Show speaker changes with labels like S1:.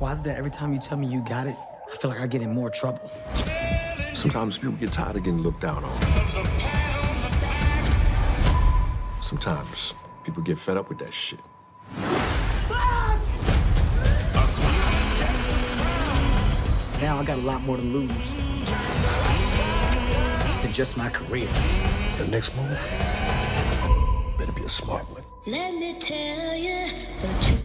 S1: Why is it that every time you tell me you got it, I feel like I get in more trouble?
S2: Sometimes people get tired of getting looked down on. Sometimes people get fed up with that shit.
S1: Now I got a lot more to lose than just my career.
S2: The next move better be a smart one.
S3: Let me tell you.